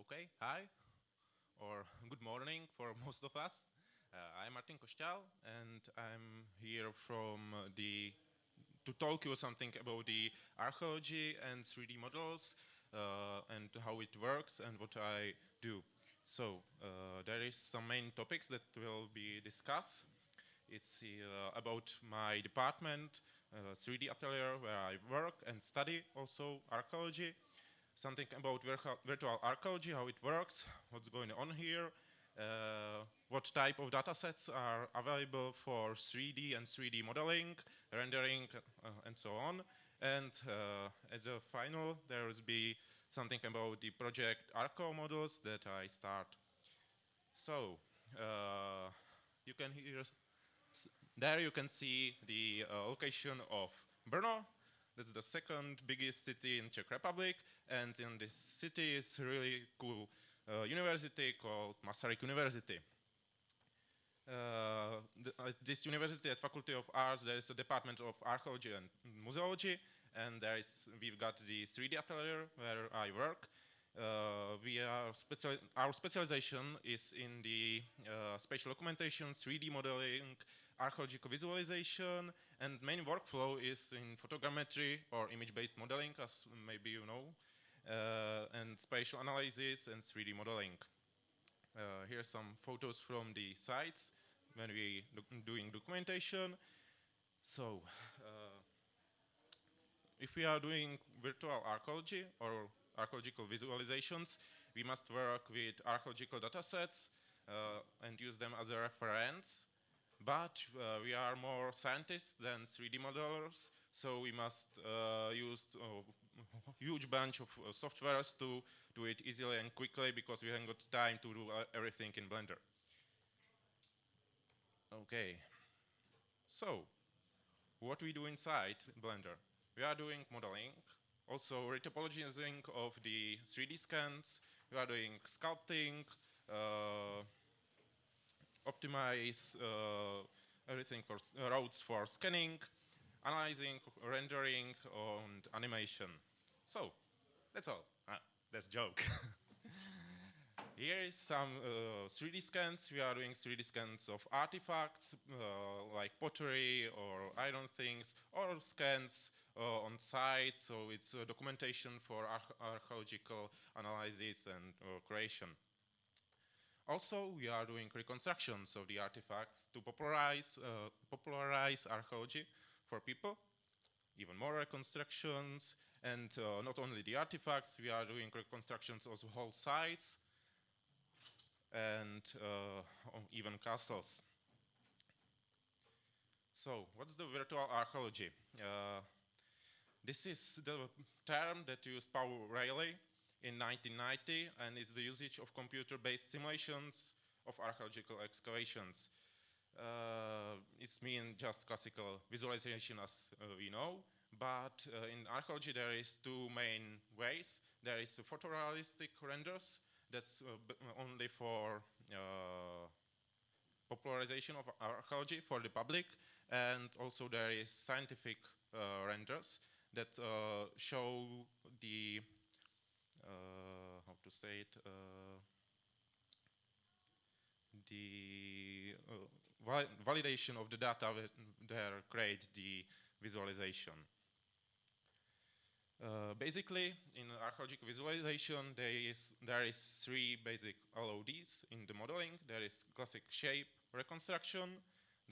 Okay, hi, or good morning for most of us. Uh, I'm Martin Košťál, and I'm here from the to talk you something about the archaeology and 3D models uh, and how it works and what I do. So uh, there is some main topics that will be discussed. It's uh, about my department, 3D uh, atelier where I work and study also archaeology something about virtual archaeology, how it works, what's going on here, uh, what type of datasets are available for 3D and 3D modeling, rendering, uh, and so on. And uh, at the final, there will be something about the project ArchaeoModels that I start. So, uh, you can hear, there you can see the uh, location of Brno, that's the second biggest city in Czech Republic, and in this city is really cool uh, university called Masaryk University. Uh, at this university, at Faculty of Arts, there is a department of archaeology and museology, and there is we've got the 3D atelier where I work. Uh, we are special, our specialization is in the uh, spatial documentation, 3D modeling, archaeological visualization, and main workflow is in photogrammetry or image-based modeling, as maybe you know, uh, and spatial analysis and 3D modeling. Uh, here are some photos from the sites when we doing documentation. So, uh, if we are doing virtual archaeology or archaeological visualizations, we must work with archaeological datasets uh, and use them as a reference but uh, we are more scientists than 3D modelers, so we must uh, use a uh, huge bunch of uh, softwares to do it easily and quickly because we haven't got time to do uh, everything in Blender. Okay, so what we do inside Blender? We are doing modeling, also retopologizing of the 3D scans, we are doing sculpting, uh, optimize uh, everything for routes for scanning, analyzing, rendering, and animation. So, that's all. Ah, that's joke. Here is some uh, 3D scans. We are doing 3D scans of artifacts uh, like pottery or iron things, or scans uh, on site. So it's documentation for archaeological analysis and uh, creation. Also, we are doing reconstructions of the artifacts to popularize, uh, popularize archaeology for people, even more reconstructions, and uh, not only the artifacts, we are doing reconstructions of whole sites, and uh, even castles. So, what's the virtual archaeology? Uh, this is the term that used Paul Reilly in 1990 and is the usage of computer-based simulations of archaeological excavations. Uh, it's mean just classical visualization as uh, we know, but uh, in archaeology there is two main ways. There is photorealistic renders, that's uh, only for uh, popularization of archaeology for the public, and also there is scientific uh, renders that show the how to say it, uh, the uh, validation of the data there create the visualization. Uh, basically, in archaeological visualization, there is, there is three basic LODs in the modeling. There is classic shape reconstruction,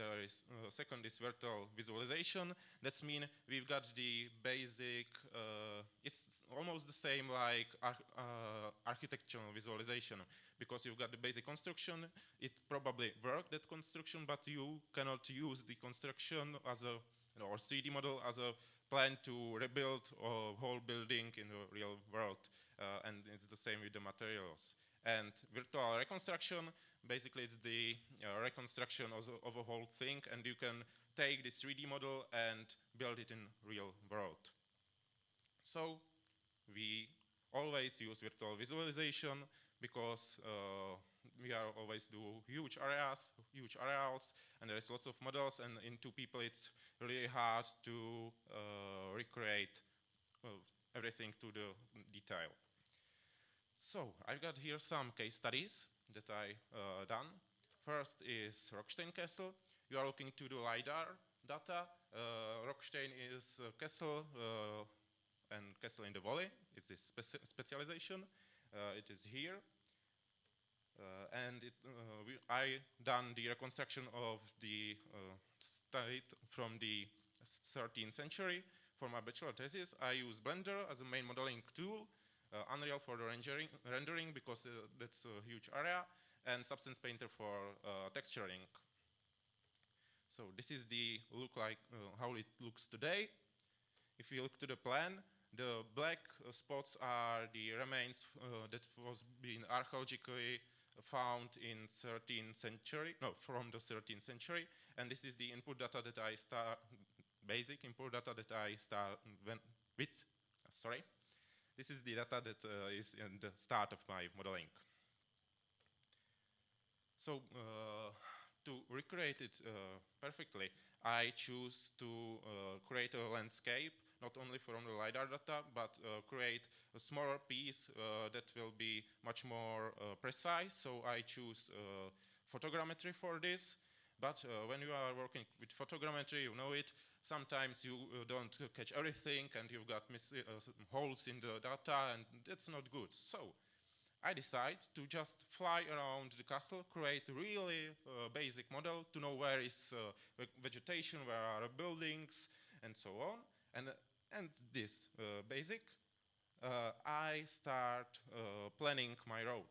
there is uh, second is virtual visualization. That's mean we've got the basic. Uh, it's almost the same like ar uh, architectural visualization because you've got the basic construction. It probably worked that construction, but you cannot use the construction as a or 3D model as a plan to rebuild a whole building in the real world. Uh, and it's the same with the materials. And virtual reconstruction, basically it's the uh, reconstruction of, of, a whole thing and you can take this 3D model and build it in real world. So we always use virtual visualization because uh, we are always do huge areas, huge areas, and there is lots of models, and in two people it's really hard to uh, recreate uh, everything to the detail. So I've got here some case studies that I uh, done. First is Rockstein Castle. You are looking to the LiDAR data. Uh, Rockstein is castle uh, and castle in the valley. It's a speci specialization. Uh, it is here. Uh, and it, we, I done the reconstruction of the state from the 13th century. For my bachelor thesis, I use Blender as a main modeling tool, Unreal for the rendering, rendering because uh, that's a huge area, and Substance Painter for uh, texturing. So this is the look like how it looks today. If you look to the plan, the black uh, spots are the remains uh, that was being archaeologically found in 13th century, no, from the 13th century, and this is the input data that I start, basic input data that I start with, sorry. This is the data that uh, is in the start of my modeling. So uh, to recreate it uh, perfectly, I choose to create a landscape not only from the LiDAR data, but uh, create a smaller piece uh, that will be much more uh, precise. So I choose photogrammetry for this. But when you are working with photogrammetry, you know it, sometimes you uh, don't catch everything and you've got uh, holes in the data and that's not good. So I decide to just fly around the castle, create a really basic model to know where is vegetation, where are buildings, and so on. And and this uh, basic, uh, I start uh, planning my road.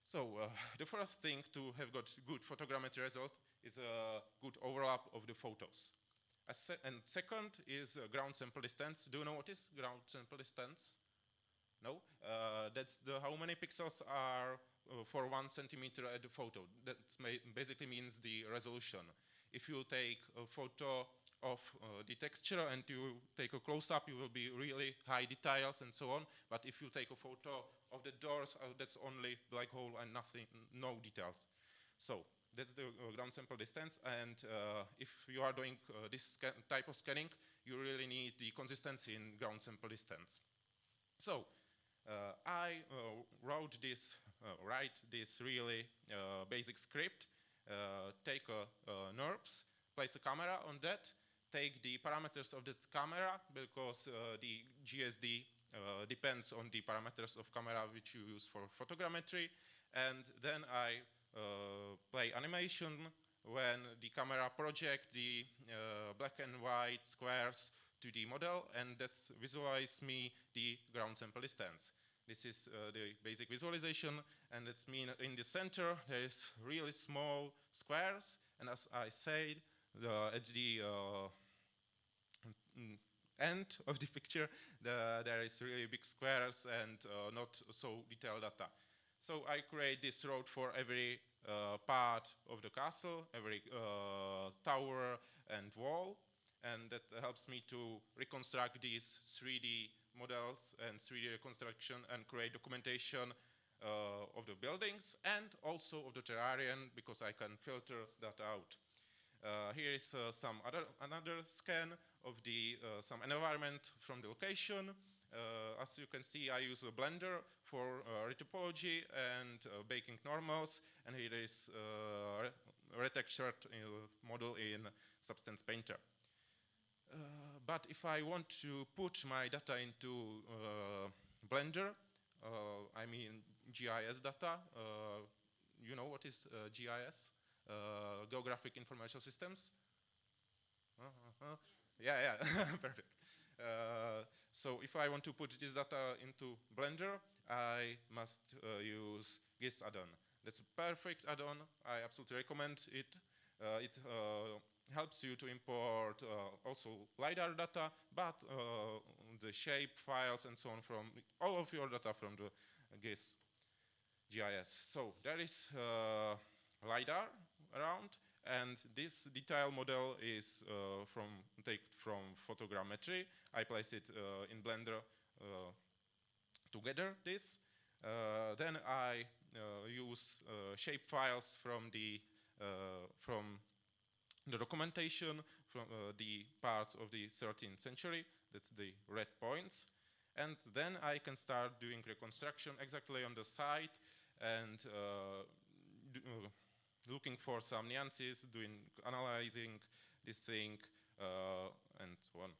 So the first thing to have got good photogrammetry result is a good overlap of the photos. Se and second is uh, ground sample distance. Do you know what is ground sample distance? No? Uh, that's the how many pixels are uh, for one centimeter at the photo. That basically means the resolution. If you take a photo of uh, the texture and you take a close-up, you will be really high details and so on. But if you take a photo of the doors, uh, that's only black hole and nothing, no details. So that's the uh, ground sample distance. And uh, if you are doing uh, this type of scanning, you really need the consistency in ground sample distance. So I wrote this, write this really basic script, take a, NURBS, place a camera on that, take the parameters of this camera because uh, the GSD uh, depends on the parameters of camera which you use for photogrammetry. And then I play animation when the camera project the black and white squares to the model and that's visualize me the ground sample distance. This is uh, the basic visualization and it's mean in the center there is really small squares and as I said the, at the uh, Mm, end of the picture, the, there is really big squares and uh, not so detailed data. So I create this road for every uh, part of the castle, every uh, tower and wall, and that helps me to reconstruct these 3D models and 3D reconstruction and create documentation uh, of the buildings and also of the terrarium because I can filter that out. Uh, here is uh, some other another scan of the uh, some environment from the location. as you can see, I use a Blender for retopology and baking normals, and here is a retextured model in Substance Painter. Uh, but if I want to put my data into uh, Blender, uh, I mean GIS data, you know what is GIS? uh, geographic information systems. Uh -huh. Yeah, yeah, perfect. Uh, so if I want to put this data into Blender, I must uh, use GIS add-on. That's a perfect add-on. I absolutely recommend it. Uh, it uh, helps you to import also LiDAR data, but the shape files and so on from all of your data from the GIS GIS. So there is LiDAR around. And this detail model is uh, from taken from photogrammetry. I place it uh, in Blender uh, together this. Uh, then I uh, use uh, shape files from the from the documentation from the parts of the 13th century. That's the red points. And then I can start doing reconstruction exactly on the site and looking for some nuances, doing analyzing this thing, uh, and so on.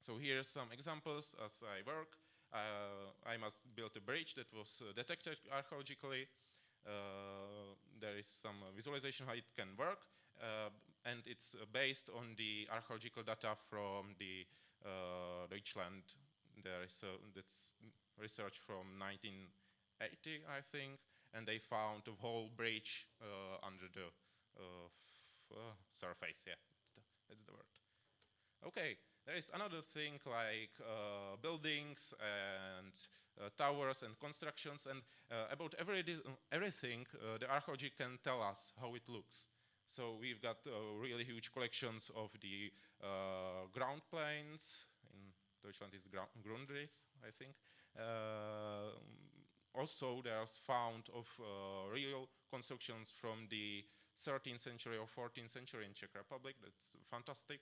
So here are some examples as I work. Uh, I must build a bridge that was uh, detected archaeologically. Uh, there is some uh, visualization how it can work, uh, and it's uh, based on the archaeological data from the Deutschland. There is that's research from 1980, I think, and they found a whole bridge under the surface. Yeah, that's the, that's the word. Okay, there is another thing like uh, buildings and uh, towers and constructions and uh, about every everything the archaeology can tell us how it looks. So we've got really huge collections of the ground planes, in Deutschland is Grundriss, I think. also there's found of real constructions from the 13th century or 14th century in Czech Republic. That's fantastic.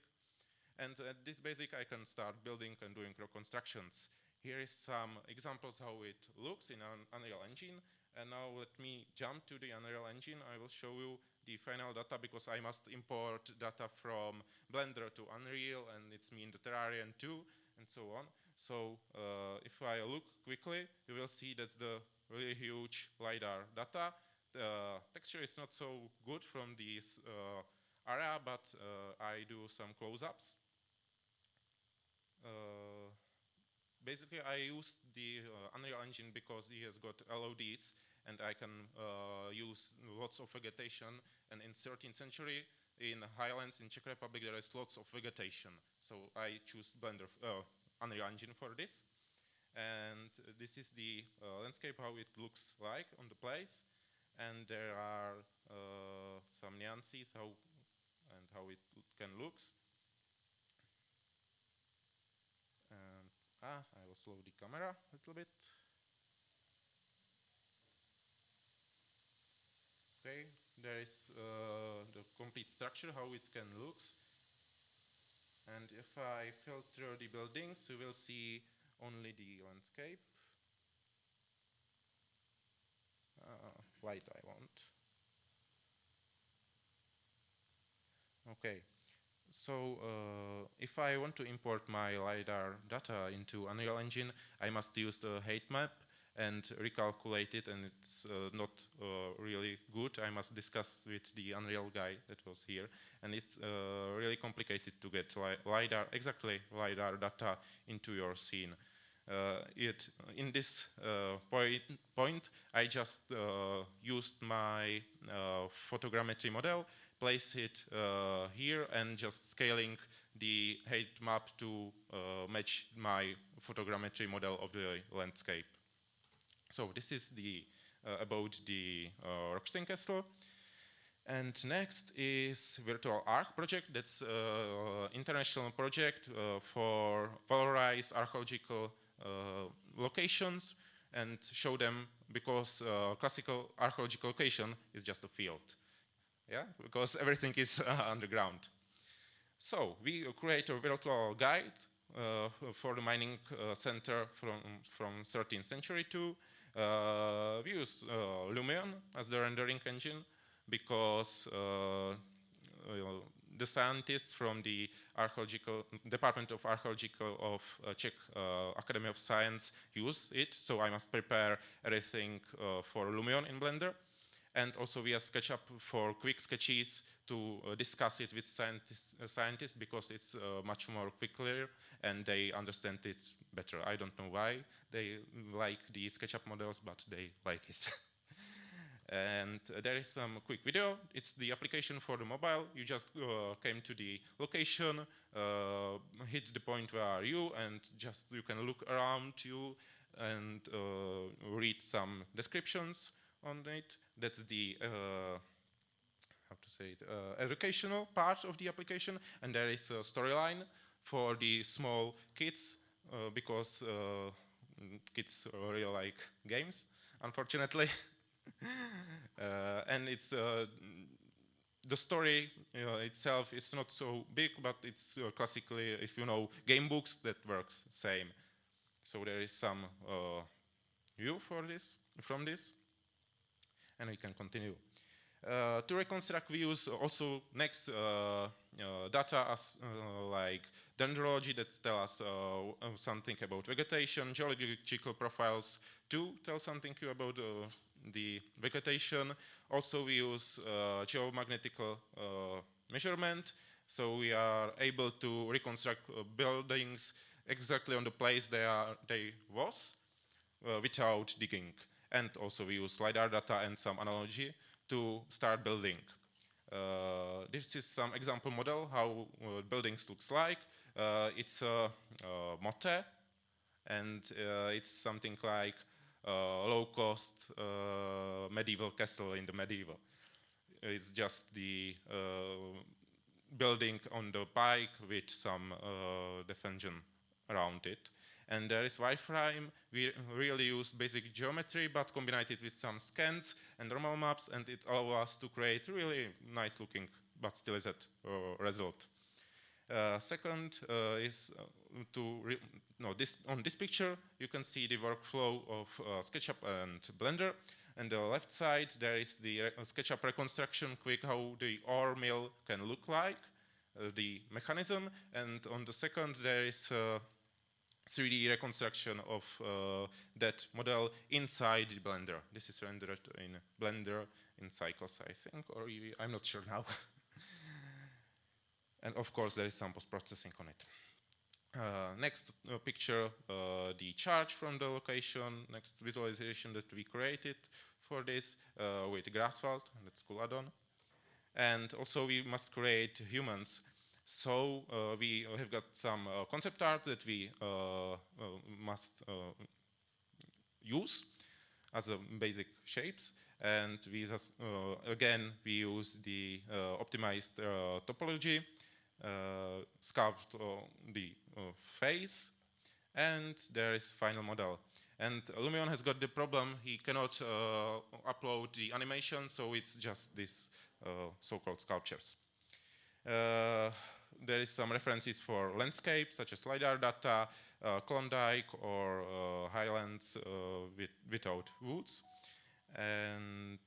And at this basic, I can start building and doing reconstructions. Here is some examples how it looks in an Unreal Engine. And now let me jump to the Unreal Engine. I will show you the final data because I must import data from Blender to Unreal and it's me in the Terrarium too and so on. So uh, if I look quickly, you will see that's the really huge LiDAR data. The texture is not so good from this uh, area, but uh, I do some close-ups. Uh, basically, I use the uh, Unreal Engine because it has got LODs and I can uh, use lots of vegetation. And in 13th century, in highlands in Czech Republic, there is lots of vegetation. So I choose Blender, uh, Unreal Engine for this. And this is the uh, landscape, how it looks like on the place. And there are uh, some nuances how and how it can looks. Ah, I will slow the camera a little bit. Okay, there is uh, the complete structure, how it can look. And if I filter the buildings, you will see only the landscape. Uh, light I want. Okay, so uh, if I want to import my LiDAR data into Unreal Engine, I must use the height map and recalculate it, and it's uh, not uh, really good. I must discuss with the Unreal guy that was here, and it's uh, really complicated to get li LiDAR, exactly LiDAR data into your scene. Uh, it, in this uh, point, point, I just used my photogrammetry model place it uh, here and just scaling the height map to uh, match my photogrammetry model of the landscape. So this is the uh, about the uh, Rockstein Castle. And next is Virtual Arch project. That's an uh, international project uh, for valorize archaeological locations and show them because classical archaeological location is just a field yeah, because everything is uh, underground. So we create a virtual guide uh, for the mining uh, center from, from 13th century to uh, we use uh, Lumion as the rendering engine because uh, the scientists from the archaeological Department of Archaeological of Czech Academy of Science use it. So I must prepare everything for Lumion in Blender and also via SketchUp for quick sketches to uh, discuss it with scientists, uh, scientists because it's uh, much more quickly and they understand it better. I don't know why they like the SketchUp models, but they like it. and uh, there is some quick video. It's the application for the mobile. You just uh, came to the location, uh, hit the point where are you, and just you can look around you and read some descriptions on it. That's the uh, how to say it, uh, educational part of the application, and there is a storyline for the small kids uh, because uh, kids really like games, unfortunately. Uh, and it's uh, the story itself is not so big, but it's classically, if you know game books, that works same. So there is some uh, view for this from this, and we can continue. Uh, to reconstruct, we use also next uh, uh, data as like dendrology that tell us something about vegetation, geological profiles to tell something about the vegetation. Also, we use geomagnetical measurement, so we are able to reconstruct buildings exactly on the place they are they was uh, without digging. And also we use LiDAR data and some analogy to start building. Uh, this is some example model how uh, buildings looks like. Uh, it's a, a motte and uh, it's something like low-cost uh, medieval castle in the medieval. It's just the building on the pike with some defension around it. And there is wireframe. We really use basic geometry, but combine it with some scans and normal maps, and it allows us to create really nice looking, but still is uh, result. Uh, second uh, is uh, to no this on this picture you can see the workflow of uh, SketchUp and Blender. And the left side there is the SketchUp reconstruction, quick how the ore mill can look like, uh, the mechanism, and on the second there is 3D reconstruction of uh, that model inside Blender. This is rendered in Blender in Cycles, I think, or I'm not sure now. and of course, there is some post-processing on it. Uh, next uh, picture, uh, the charge from the location, next visualization that we created for this uh, with Graswald, that's cool add-on. And also we must create humans so uh, we have got some uh, concept art that we uh, must use as a basic shapes. And we just, again, we use the optimized topology, sculpt the face, and there is final model. And Lumion has got the problem, he cannot uh, upload the animation, so it's just these uh, so-called sculptures. Uh, there is some references for landscape, such as LiDAR data, uh, Klondike or uh, highlands uh, with, without woods. And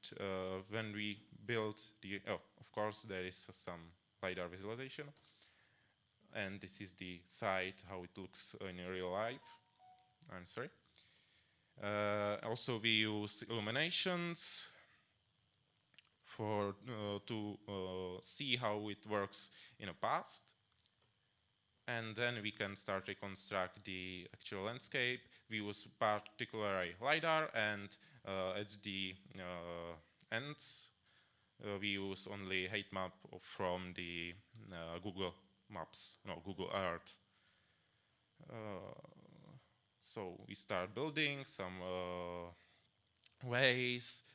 when we build the, oh, of course, there is some LiDAR visualization. And this is the site, how it looks in real life. I'm sorry. Uh, also, we use illuminations for uh, to uh, see how it works in the past. And then we can start reconstruct the actual landscape. We use particularly LiDAR and uh, at the ends we use only height map from the Google Maps, no, Google Earth. so we start building some ways, uh,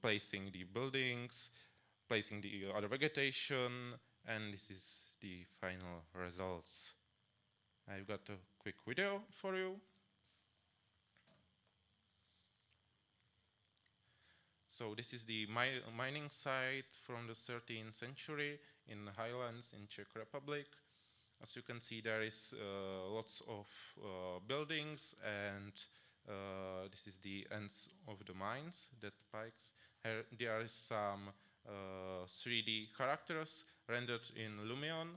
placing the buildings, placing the other vegetation, and this is the final results. I've got a quick video for you. So this is the mi mining site from the 13th century in the highlands in Czech Republic. As you can see, there is uh, lots of uh, buildings and uh, this is the ends of the mines, that pikes. Here, there is some 3D uh, characters rendered in Lumion.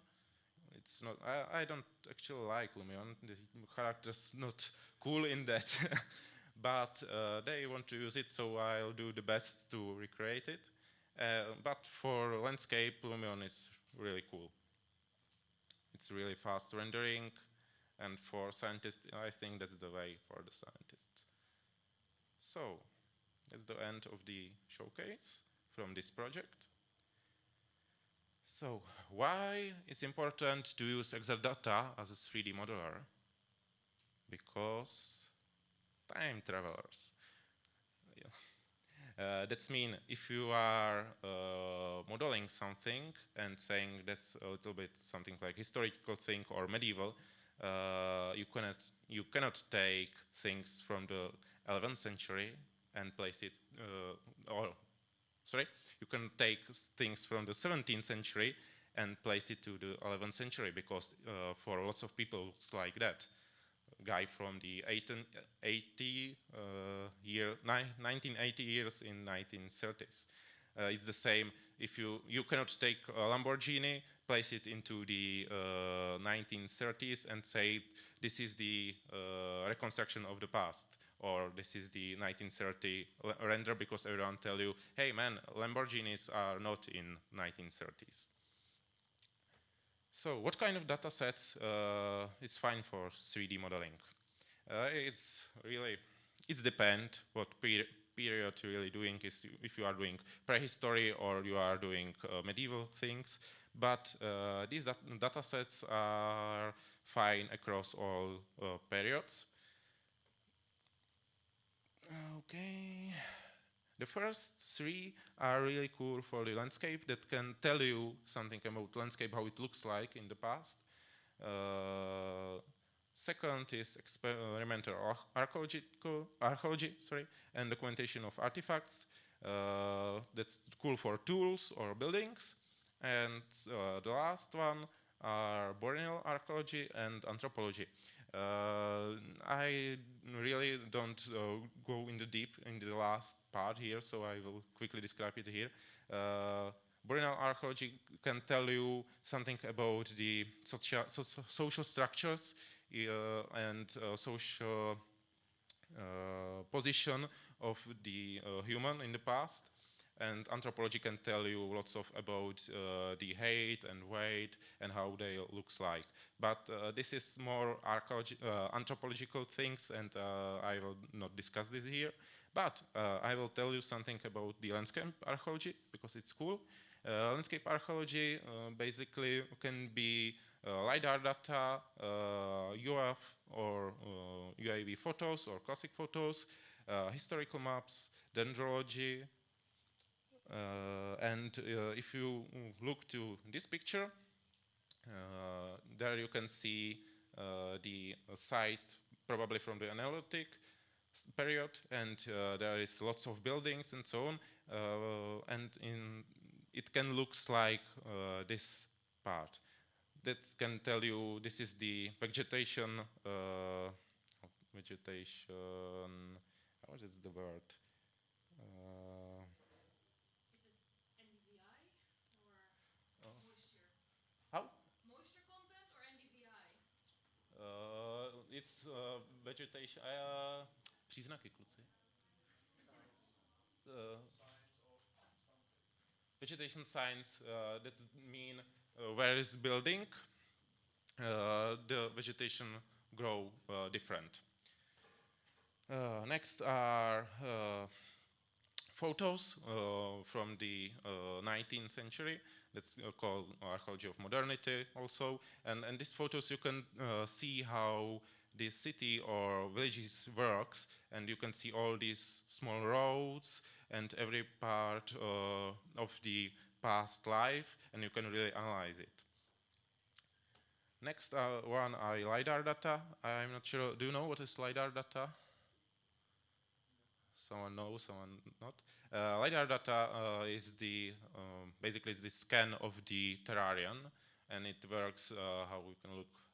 It's not. I, I don't actually like Lumion. The characters not cool in that, but uh, they want to use it, so I'll do the best to recreate it. Uh, but for landscape, Lumion is really cool. It's really fast rendering, and for scientists, I think that's the way for the scientists. So, that's the end of the showcase from this project. So, why is important to use Exadata as a 3D modeler? Because time travelers. Uh, that's mean if you are uh, modeling something and saying that's a little bit something like historical thing or medieval, uh, you cannot you cannot take things from the 11th century and place it uh, or sorry you can take things from the 17th century and place it to the 11th century because uh, for lots of people it's like that guy from the 1880 uh, year, 1980 years in 1930s. Uh, it's the same. If you you cannot take a Lamborghini, place it into the 1930s, and say this is the reconstruction of the past or this is the 1930 render because everyone tell you, hey man, Lamborghinis are not in 1930s. So what kind of data sets uh, is fine for 3D modeling? Uh, it's really, it's depend what per period you're really doing is if you are doing prehistory or you are doing uh, medieval things. But uh, these dat data sets are fine across all uh, periods. Okay. The first three are really cool for the landscape that can tell you something about landscape, how it looks like in the past. Uh, second is experimental archaeological, archaeology sorry, and documentation of artifacts. Uh, that's cool for tools or buildings. And uh, the last one are burial archaeology and anthropology. Uh, I really don't uh, go in the deep in the last part here, so I will quickly describe it here. Uh, archaeology can tell you something about the social, so social structures uh, and uh, social uh, position of the human in the past and anthropology can tell you lots of about uh, the height and weight and how they looks like. But uh, this is more uh, anthropological things and uh, I will not discuss this here. But uh, I will tell you something about the landscape archaeology because it's cool. Uh, landscape archaeology basically can be LiDAR data, UAV or UAV photos or classic photos, historical maps, dendrology, and uh, if you look to this picture, uh, there you can see the site probably from the analytic period and uh, there is lots of buildings and so on uh, and in it can looks like uh, this part. That can tell you this is the vegetation vegetation what is the word uh, vegetation. Uh, příznaky, kluci. Uh, vegetation science, uh, that mean uh, where is building, uh, the vegetation grow uh, different. Uh, next are uh, photos uh, from the 19th century that's called archaeology of modernity also and and these photos you can see how the city or villages works and you can see all these small roads and every part uh, of the past life and you can really analyze it. Next uh, one are LiDAR data. I'm not sure, do you know what is LiDAR data? Someone knows, someone not. Uh, LiDAR data uh, is the, um, basically is the scan of the terrarium and it works uh, how we can look uh,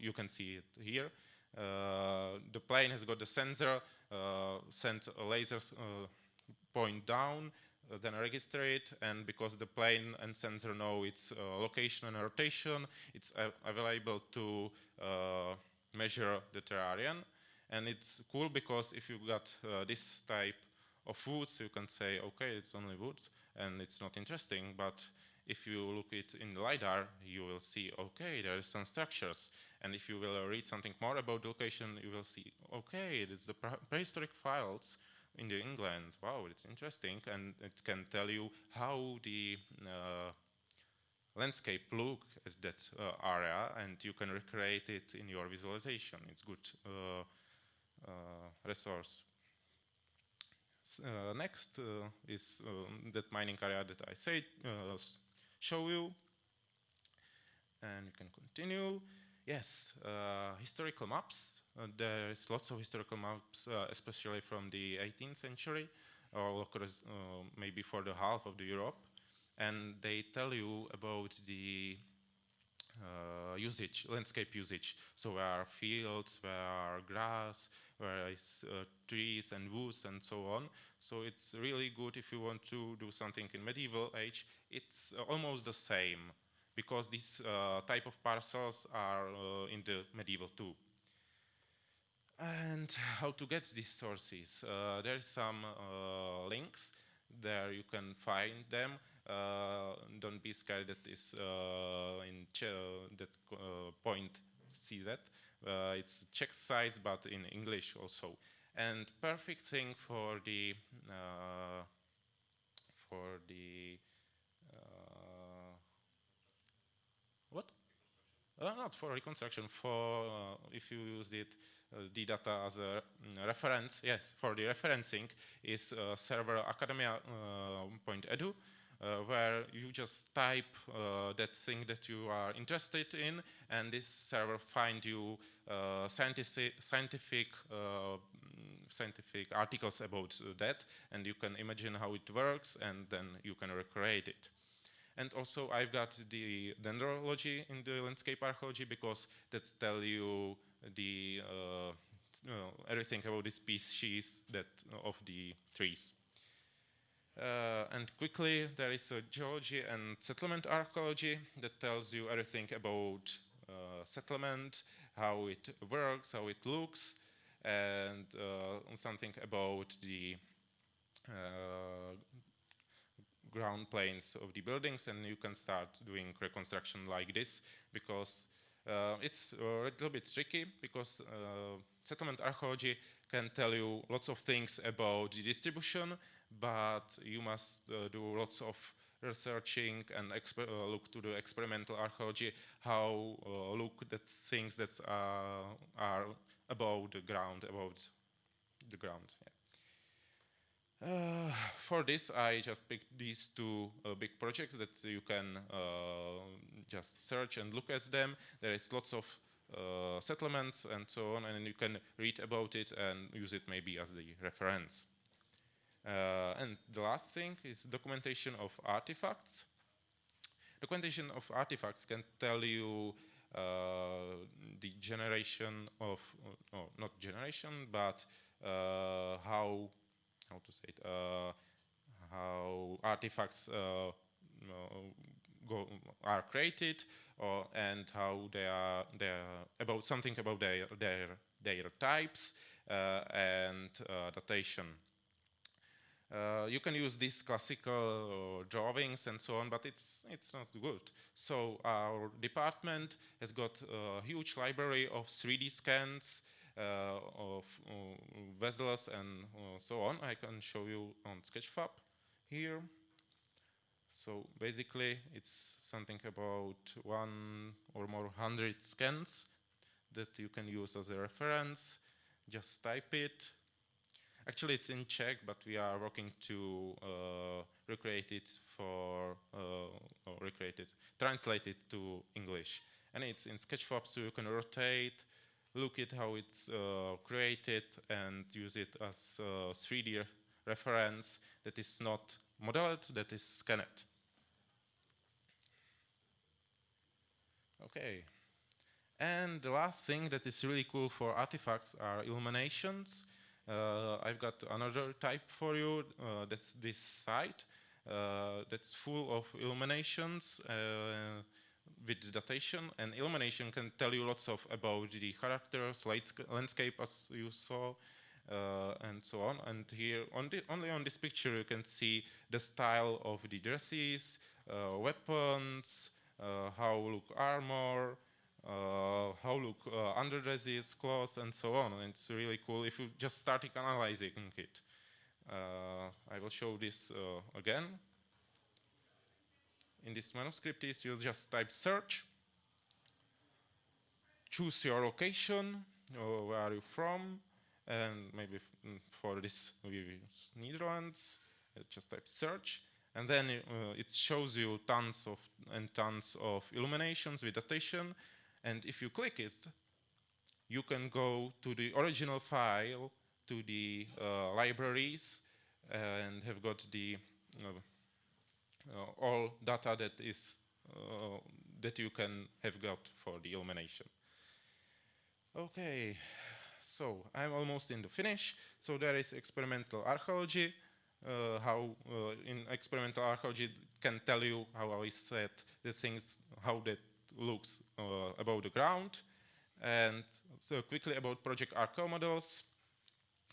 you can see it here. Uh, the plane has got the sensor, uh, sent a laser point down, uh, then register it and because the plane and sensor know its uh, location and rotation it's available to uh, measure the terrarium and it's cool because if you got this type of woods you can say okay it's only woods and it's not interesting but if you look it in the LiDAR, you will see, okay, there are some structures. And if you will read something more about the location, you will see, okay, it's the prehistoric files in the England. Wow, it's interesting. And it can tell you how the uh, landscape look at that uh, area and you can recreate it in your visualization. It's good uh, uh resource. Uh, next uh, is um, that mining area that I said show you. And you can continue. Yes, uh, historical maps. Uh, there is lots of historical maps, uh, especially from the 18th century, or uh, maybe for the half of the Europe. And they tell you about the uh, usage, landscape usage. So there are fields, where are grass, where is uh, trees and woods and so on. So it's really good if you want to do something in medieval age. It's uh, almost the same because these uh, type of parcels are uh, in the medieval too. And how to get these sources? Uh, there are some uh, links there you can find them. Uh, don't be scared that is uh, in that uh, point CZ. it's Czech sites, but in English also. And perfect thing for the for the Uh, not for reconstruction, for uh, if you use it uh, the data as a mm, reference, yes, for the referencing is uh, server academia.edu, uh, where you just type that thing that you are interested in, and this server find you scientific, scientific mm, scientific articles about that and you can imagine how it works and then you can recreate it. And also I've got the dendrology in the landscape archaeology because that tell you the uh, everything about the species that of the trees. Uh, and quickly, there is a geology and settlement archaeology that tells you everything about uh, settlement, how it works, how it looks, and uh, something about the uh, ground planes of the buildings, and you can start doing reconstruction like this, because uh, it's a little bit tricky because uh, settlement archaeology can tell you lots of things about the distribution, but you must uh, do lots of researching and uh, look to the experimental archaeology, how uh, look at things that are above the ground, about the ground. Uh, for this, I just picked these two uh, big projects that you can uh, just search and look at them. There is lots of uh, settlements and so on, and you can read about it and use it maybe as the reference. Uh, and the last thing is documentation of artifacts. Documentation of artifacts can tell you uh, the generation of, oh, not generation, but how how to say it, uh, how artifacts uh, go, are created or, and how they are, they are about something about their, their, their types uh, and datation. Uh, you can use these classical uh, drawings and so on, but it's it's not good. So our department has got a huge library of 3D scans uh, of uh, vessels and uh, so on. I can show you on Sketchfab here. So basically it's something about one or more hundred scans that you can use as a reference. Just type it. Actually it's in Czech, but we are working to uh, recreate it for, uh, or recreate it, translate it to English. And it's in Sketchfab so you can rotate, look at how it's uh, created and use it as a 3D reference that is not modeled, that is scanned. Okay. And the last thing that is really cool for artifacts are illuminations. Uh, I've got another type for you, uh, that's this site. Uh, that's full of illuminations uh, with the datation and illumination can tell you lots of about the characters, landscape as you saw, uh, and so on. And here, on the, only on this picture, you can see the style of the dresses, uh, weapons, uh, how look armor, uh, how look uh, underdresses, clothes, and so on. And it's really cool if you just start analyzing it. Uh, I will show this again in this manuscript is you just type search, choose your location, or where are you from, and maybe mm, for this we use Netherlands, uh, just type search, and then uh, it shows you tons of and tons of illuminations with datation, and if you click it, you can go to the original file, to the uh, libraries, and have got the uh, all data that is uh, that you can have got for the illumination. Okay, so I'm almost in the finish. So there is experimental archaeology. Uh, how uh, in experimental archaeology can tell you how I said the things, how that looks uh, above the ground. And so quickly about project ArchaeoModels.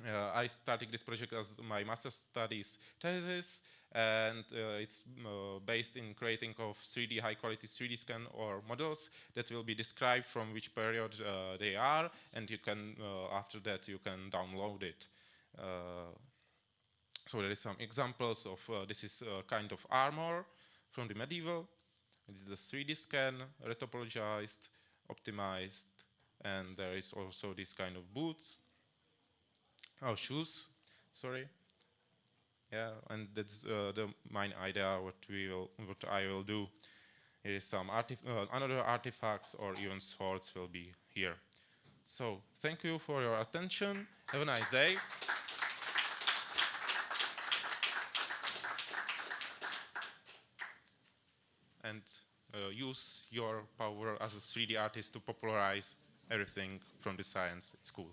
Uh, I started this project as my master's studies thesis, and uh, it's uh, based in creating of 3D high quality 3D scan or models that will be described from which period uh, they are, and you can uh, after that you can download it. Uh, so there is some examples of this is a kind of armor from the medieval. It is a 3D scan, retopologized, optimized, and there is also this kind of boots Oh, shoes. Sorry. Yeah, and that's uh, the main idea. What we will, what I will do. Is some artif uh, another artifacts or even swords will be here. So thank you for your attention. Have a nice day. and uh, use your power as a 3D artist to popularize everything from the science at school.